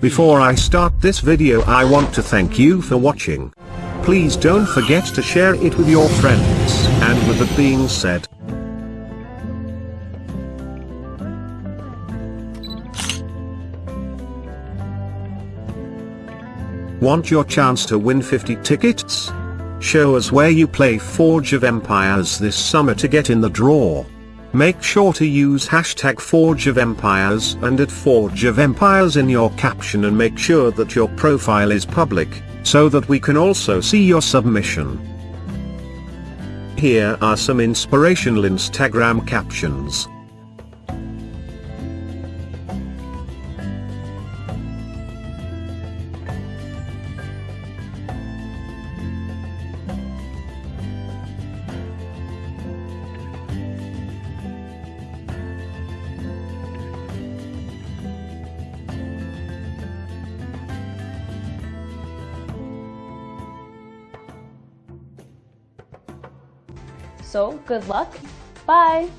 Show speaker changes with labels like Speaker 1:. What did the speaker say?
Speaker 1: Before I start this video I want to thank you for watching. Please don't forget to share it with your friends, and with that being said, Want your chance to win 50 tickets? Show us where you play Forge of Empires this summer to get in the draw. Make sure to use hashtag Forge of Empires and at Forge of Empires in your caption and make sure that your profile is public, so that we can also see your submission. Here are some inspirational Instagram captions.
Speaker 2: So, good luck. Bye!